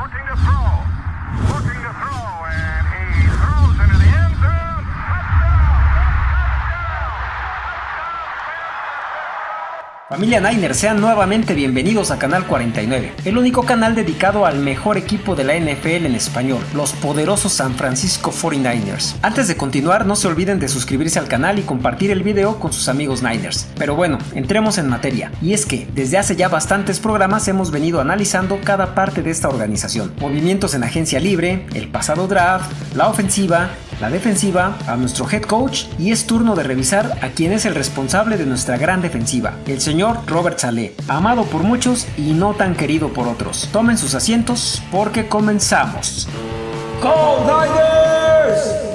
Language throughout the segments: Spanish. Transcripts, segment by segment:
looking to throw. Looking to throw, Familia Niner, sean nuevamente bienvenidos a Canal 49, el único canal dedicado al mejor equipo de la NFL en español, los poderosos San Francisco 49ers. Antes de continuar, no se olviden de suscribirse al canal y compartir el video con sus amigos Niners. Pero bueno, entremos en materia, y es que desde hace ya bastantes programas hemos venido analizando cada parte de esta organización, movimientos en agencia libre, el pasado draft, la ofensiva, la defensiva, a nuestro head coach y es turno de revisar a quien es el responsable de nuestra gran defensiva, el señor Robert Saleh, amado por muchos y no tan querido por otros. Tomen sus asientos porque comenzamos. ¡Go!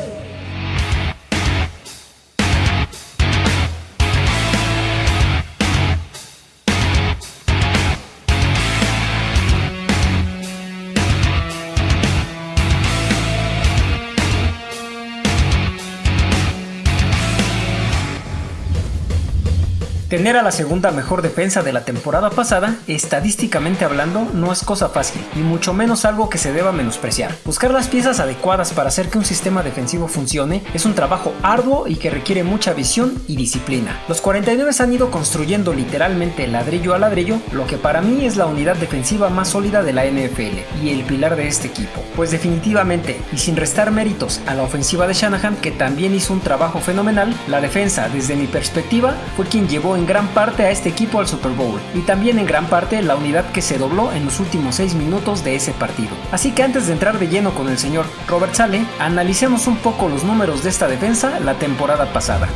Tener a la segunda mejor defensa de la temporada pasada, estadísticamente hablando, no es cosa fácil, y mucho menos algo que se deba menospreciar. Buscar las piezas adecuadas para hacer que un sistema defensivo funcione es un trabajo arduo y que requiere mucha visión y disciplina. Los 49 han ido construyendo literalmente ladrillo a ladrillo lo que para mí es la unidad defensiva más sólida de la NFL y el pilar de este equipo. Pues definitivamente, y sin restar méritos a la ofensiva de Shanahan, que también hizo un trabajo fenomenal, la defensa desde mi perspectiva fue quien llevó en gran parte a este equipo al Super Bowl y también en gran parte la unidad que se dobló en los últimos 6 minutos de ese partido. Así que antes de entrar de lleno con el señor Robert Sale, analicemos un poco los números de esta defensa la temporada pasada.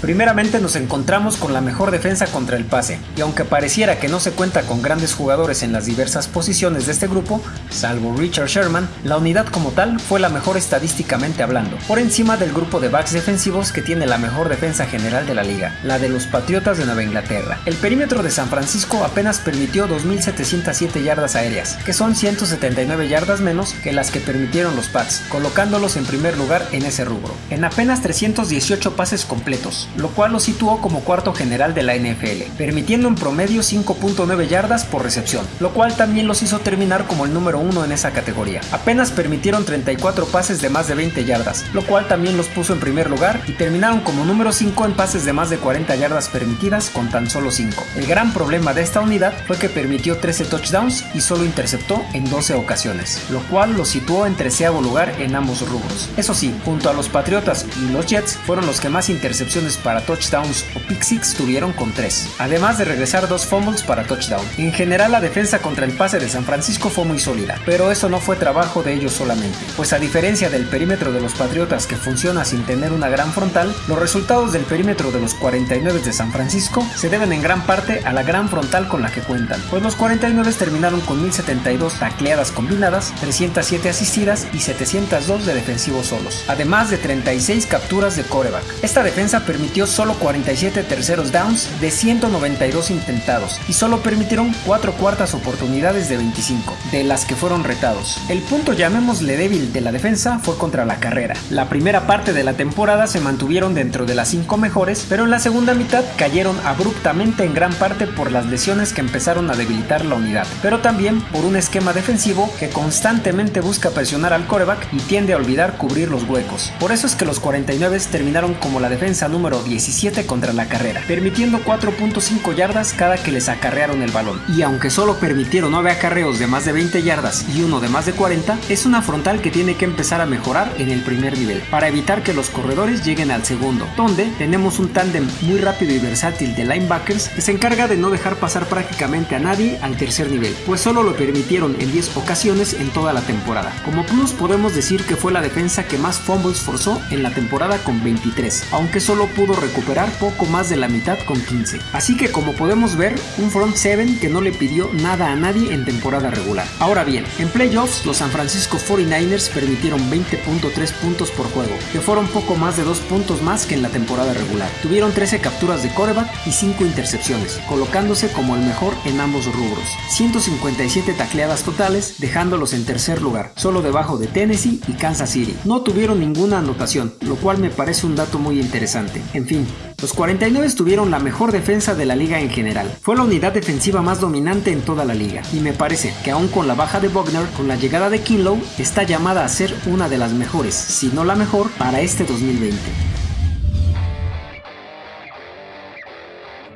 Primeramente nos encontramos con la mejor defensa contra el pase, y aunque pareciera que no se cuenta con grandes jugadores en las diversas posiciones de este grupo, salvo Richard Sherman, la unidad como tal fue la mejor estadísticamente hablando, por encima del grupo de backs defensivos que tiene la mejor defensa general de la liga, la de los Patriotas de Nueva Inglaterra. El perímetro de San Francisco apenas permitió 2.707 yardas aéreas, que son 179 yardas menos que las que permitieron los Pats, colocándolos en primer lugar en ese rubro. En apenas 318 pases completos, lo cual lo situó como cuarto general de la NFL, permitiendo en promedio 5.9 yardas por recepción, lo cual también los hizo terminar como el número uno en esa categoría. Apenas permitieron 34 pases de más de 20 yardas, lo cual también los puso en primer lugar y terminaron como número 5 en pases de más de 40 yardas permitidas con tan solo 5. El gran problema de esta unidad fue que permitió 13 touchdowns y solo interceptó en 12 ocasiones, lo cual lo situó en treceavo lugar en ambos rubros. Eso sí, junto a los Patriotas y los Jets fueron los que más intercepciones para touchdowns o pick six tuvieron con 3, además de regresar dos fumbles para touchdown. En general la defensa contra el pase de San Francisco fue muy sólida, pero eso no fue trabajo de ellos solamente, pues a diferencia del perímetro de los Patriotas que funciona sin tener una gran frontal, los resultados del perímetro de los 49 de San Francisco se deben en gran parte a la gran frontal con la que cuentan, pues los 49 terminaron con 1072 tacleadas combinadas, 307 asistidas y 702 de defensivos solos, además de 36 capturas de coreback. Esta defensa permitió solo 47 terceros downs de 192 intentados y solo permitieron 4 cuartas oportunidades de 25, de las que fueron retados. El punto llamémosle débil de la defensa fue contra la carrera. La primera parte de la temporada se mantuvieron dentro de las 5 mejores, pero en la segunda mitad cayeron abruptamente en gran parte por las lesiones que empezaron a debilitar la unidad, pero también por un esquema defensivo que constantemente busca presionar al coreback y tiende a olvidar cubrir los huecos. Por eso es que los 49 terminaron como la defensa número 17 contra la carrera, permitiendo 4.5 yardas cada que les acarrearon el balón. Y aunque solo permitieron 9 acarreos de más de 20 yardas y uno de más de 40, es una frontal que tiene que empezar a mejorar en el primer nivel, para evitar que los corredores lleguen al segundo, donde tenemos un tándem muy rápido y versátil de linebackers que se encarga de no dejar pasar prácticamente a nadie al tercer nivel, pues solo lo permitieron en 10 ocasiones en toda la temporada. Como plus podemos decir que fue la defensa que más fumbles forzó en la temporada con 23, aunque solo pudo recuperar poco más de la mitad con 15. Así que como podemos ver, un front 7 que no le pidió nada a nadie en temporada regular. Ahora bien, en playoffs los San Francisco 49ers permitieron 20.3 puntos por juego, que fueron poco más de 2 puntos más que en la temporada regular. Tuvieron 13 capturas de coreback y 5 intercepciones, colocándose como el mejor en ambos rubros. 157 tacleadas totales, dejándolos en tercer lugar, solo debajo de Tennessee y Kansas City. No tuvieron ninguna anotación, lo cual me parece un dato muy interesante. En fin, los 49 tuvieron la mejor defensa de la liga en general. Fue la unidad defensiva más dominante en toda la liga. Y me parece que aún con la baja de Bogner, con la llegada de Kinlow, está llamada a ser una de las mejores, si no la mejor, para este 2020.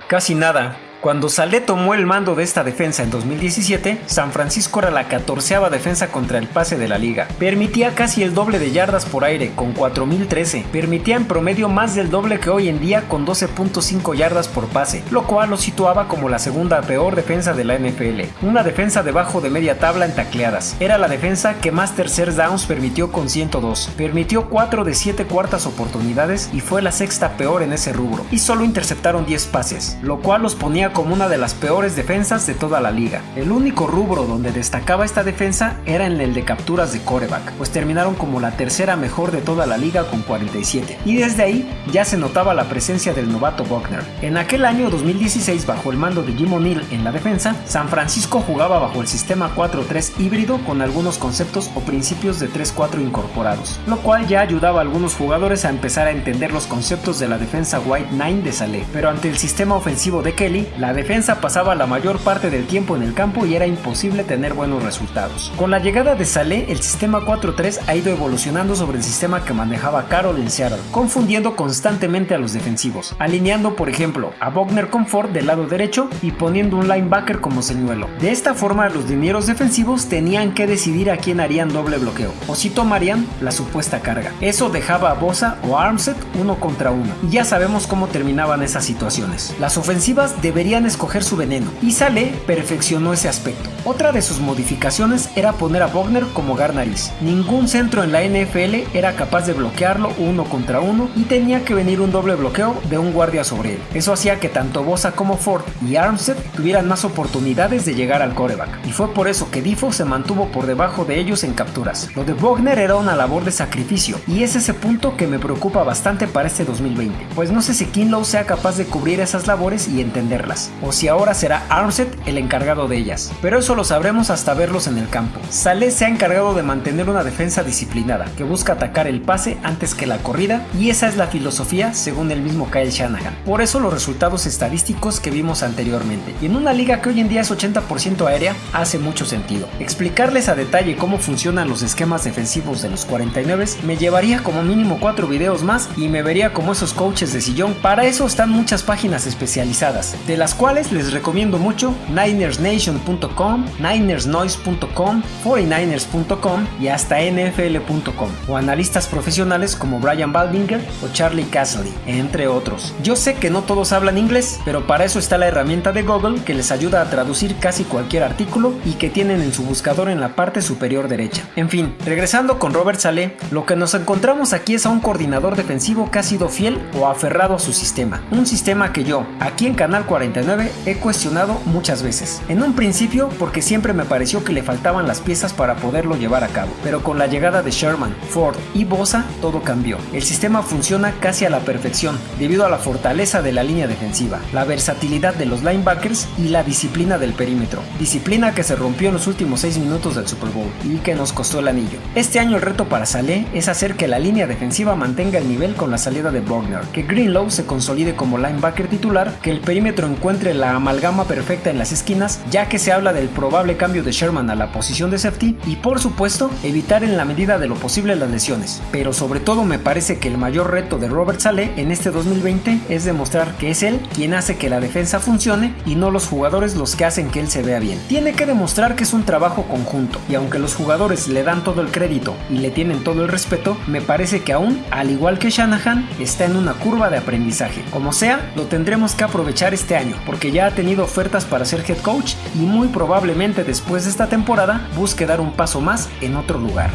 Casi nada, cuando Salé tomó el mando de esta defensa en 2017, San Francisco era la catorceava defensa contra el pase de la liga. Permitía casi el doble de yardas por aire, con 4.013. Permitía en promedio más del doble que hoy en día, con 12.5 yardas por pase, lo cual lo situaba como la segunda peor defensa de la NFL. Una defensa debajo de media tabla en tacleadas. Era la defensa que más tercer downs permitió con 102. Permitió 4 de 7 cuartas oportunidades y fue la sexta peor en ese rubro. Y solo interceptaron 10 pases, lo cual los ponía como una de las peores defensas de toda la liga. El único rubro donde destacaba esta defensa era en el de capturas de coreback, pues terminaron como la tercera mejor de toda la liga con 47. Y desde ahí ya se notaba la presencia del novato Buckner. En aquel año 2016, bajo el mando de Jim O'Neill en la defensa, San Francisco jugaba bajo el sistema 4-3 híbrido con algunos conceptos o principios de 3-4 incorporados, lo cual ya ayudaba a algunos jugadores a empezar a entender los conceptos de la defensa White 9 de Saleh. Pero ante el sistema ofensivo de Kelly, la defensa pasaba la mayor parte del tiempo en el campo y era imposible tener buenos resultados. Con la llegada de Saleh, el sistema 4-3 ha ido evolucionando sobre el sistema que manejaba Carroll en Seattle, confundiendo constantemente a los defensivos, alineando por ejemplo a Bogner con Ford del lado derecho y poniendo un linebacker como señuelo. De esta forma los dineros defensivos tenían que decidir a quién harían doble bloqueo o si tomarían la supuesta carga. Eso dejaba a Bosa o Armstead uno contra uno y ya sabemos cómo terminaban esas situaciones. Las ofensivas deberían escoger su veneno, y Saleh perfeccionó ese aspecto. Otra de sus modificaciones era poner a Bogner como Garnaris. Ningún centro en la NFL era capaz de bloquearlo uno contra uno y tenía que venir un doble bloqueo de un guardia sobre él. Eso hacía que tanto Bosa como Ford y Armstead tuvieran más oportunidades de llegar al coreback, y fue por eso que Difo se mantuvo por debajo de ellos en capturas. Lo de Bogner era una labor de sacrificio, y es ese punto que me preocupa bastante para este 2020, pues no sé si Kinlow sea capaz de cubrir esas labores y entenderlas o si ahora será Armstead el encargado de ellas, pero eso lo sabremos hasta verlos en el campo. Saleh se ha encargado de mantener una defensa disciplinada, que busca atacar el pase antes que la corrida, y esa es la filosofía según el mismo Kyle Shanahan. Por eso los resultados estadísticos que vimos anteriormente. Y en una liga que hoy en día es 80% aérea, hace mucho sentido. Explicarles a detalle cómo funcionan los esquemas defensivos de los 49 me llevaría como mínimo 4 videos más y me vería como esos coaches de sillón. Para eso están muchas páginas especializadas, las cuales les recomiendo mucho NinersNation.com, NinersNoise.com, 49ers.com y hasta NFL.com, o analistas profesionales como Brian Baldinger o Charlie Castley, entre otros. Yo sé que no todos hablan inglés, pero para eso está la herramienta de Google que les ayuda a traducir casi cualquier artículo y que tienen en su buscador en la parte superior derecha. En fin, regresando con Robert Saleh, lo que nos encontramos aquí es a un coordinador defensivo que ha sido fiel o aferrado a su sistema. Un sistema que yo, aquí en Canal 49, he cuestionado muchas veces. En un principio porque siempre me pareció que le faltaban las piezas para poderlo llevar a cabo, pero con la llegada de Sherman, Ford y Bosa todo cambió. El sistema funciona casi a la perfección debido a la fortaleza de la línea defensiva, la versatilidad de los linebackers y la disciplina del perímetro. Disciplina que se rompió en los últimos 6 minutos del Super Bowl y que nos costó el anillo. Este año el reto para Saleh es hacer que la línea defensiva mantenga el nivel con la salida de Bogner, que Greenlow se consolide como linebacker titular, que el perímetro encuentre entre la amalgama perfecta en las esquinas, ya que se habla del probable cambio de Sherman a la posición de safety y por supuesto evitar en la medida de lo posible las lesiones. Pero sobre todo me parece que el mayor reto de Robert Saleh en este 2020 es demostrar que es él quien hace que la defensa funcione y no los jugadores los que hacen que él se vea bien. Tiene que demostrar que es un trabajo conjunto y aunque los jugadores le dan todo el crédito y le tienen todo el respeto, me parece que aún, al igual que Shanahan, está en una curva de aprendizaje. Como sea, lo tendremos que aprovechar este año porque ya ha tenido ofertas para ser head coach y muy probablemente después de esta temporada busque dar un paso más en otro lugar.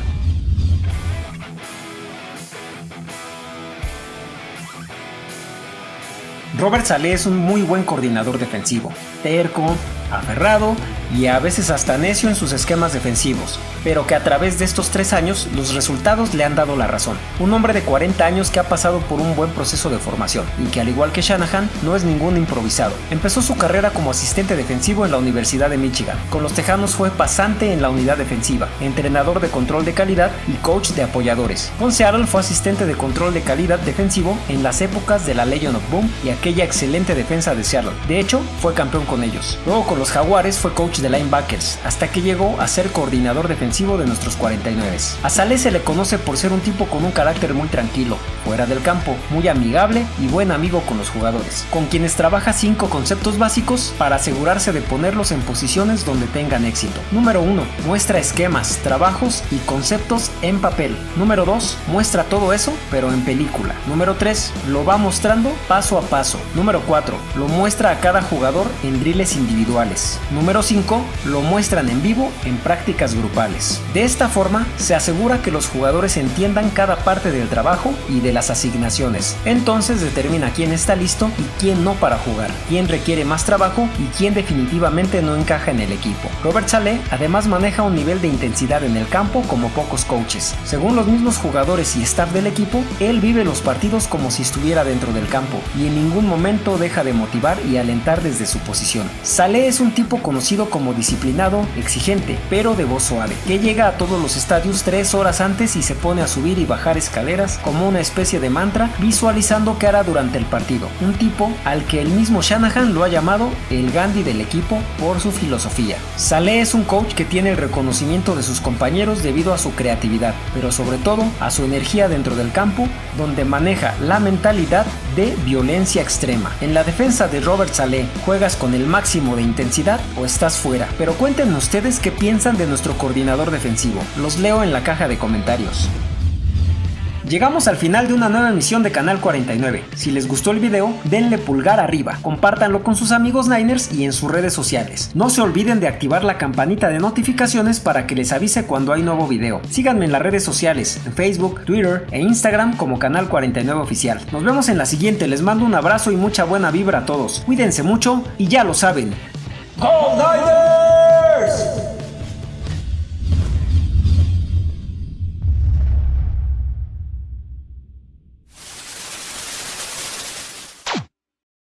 Robert Saleh es un muy buen coordinador defensivo, terco, aferrado y a veces hasta necio en sus esquemas defensivos, pero que a través de estos tres años los resultados le han dado la razón. Un hombre de 40 años que ha pasado por un buen proceso de formación y que al igual que Shanahan no es ningún improvisado. Empezó su carrera como asistente defensivo en la Universidad de Michigan. Con los Tejanos fue pasante en la unidad defensiva, entrenador de control de calidad y coach de apoyadores. Con Seattle fue asistente de control de calidad defensivo en las épocas de la Legion of Boom y aquella excelente defensa de Seattle. De hecho, fue campeón con ellos. Luego con los Jaguares fue coach de linebackers, hasta que llegó a ser coordinador defensivo de nuestros 49. A Saleh se le conoce por ser un tipo con un carácter muy tranquilo, fuera del campo, muy amigable y buen amigo con los jugadores, con quienes trabaja cinco conceptos básicos para asegurarse de ponerlos en posiciones donde tengan éxito. Número 1. Muestra esquemas, trabajos y conceptos en papel. Número 2. Muestra todo eso, pero en película. Número 3. Lo va mostrando paso a paso. Número 4. Lo muestra a cada jugador en drills individuales. Número 5. Lo muestran en vivo en prácticas grupales. De esta forma, se asegura que los jugadores entiendan cada parte del trabajo y de las asignaciones. Entonces determina quién está listo y quién no para jugar, quién requiere más trabajo y quién definitivamente no encaja en el equipo. Robert Saleh además maneja un nivel de intensidad en el campo como pocos coaches. Según los mismos jugadores y staff del equipo, él vive los partidos como si estuviera dentro del campo y en ningún momento deja de motivar y alentar desde su posición. Saleh es un tipo conocido como disciplinado, exigente, pero de voz suave, que llega a todos los estadios tres horas antes y se pone a subir y bajar escaleras como una especie de mantra, visualizando qué hará durante el partido. Un tipo al que el mismo Shanahan lo ha llamado el Gandhi del equipo por su filosofía. Saleh es un coach que tiene el reconocimiento de sus compañeros debido a su creatividad, pero sobre todo a su energía dentro del campo, donde maneja la mentalidad de violencia extrema. En la defensa de Robert Saleh, ¿juegas con el máximo de intensidad o estás fuera? Pero cuéntenme ustedes qué piensan de nuestro coordinador defensivo. Los leo en la caja de comentarios. Llegamos al final de una nueva emisión de Canal 49. Si les gustó el video, denle pulgar arriba, compártanlo con sus amigos Niners y en sus redes sociales. No se olviden de activar la campanita de notificaciones para que les avise cuando hay nuevo video. Síganme en las redes sociales, en Facebook, Twitter e Instagram como Canal 49 Oficial. Nos vemos en la siguiente, les mando un abrazo y mucha buena vibra a todos. Cuídense mucho y ya lo saben. Paul Niders!